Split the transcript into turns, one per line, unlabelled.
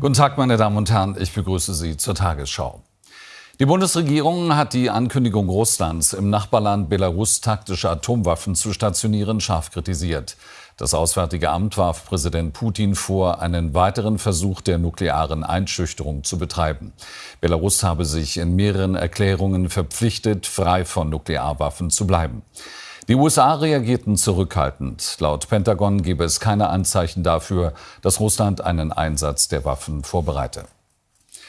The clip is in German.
Guten Tag, meine Damen und Herren. Ich begrüße Sie zur Tagesschau. Die Bundesregierung hat die Ankündigung Russlands, im Nachbarland Belarus taktische Atomwaffen zu stationieren, scharf kritisiert. Das Auswärtige Amt warf Präsident Putin vor, einen weiteren Versuch der nuklearen Einschüchterung zu betreiben. Belarus habe sich in mehreren Erklärungen verpflichtet, frei von Nuklearwaffen zu bleiben. Die USA reagierten zurückhaltend. Laut Pentagon gebe es keine Anzeichen dafür, dass Russland einen Einsatz der Waffen vorbereite.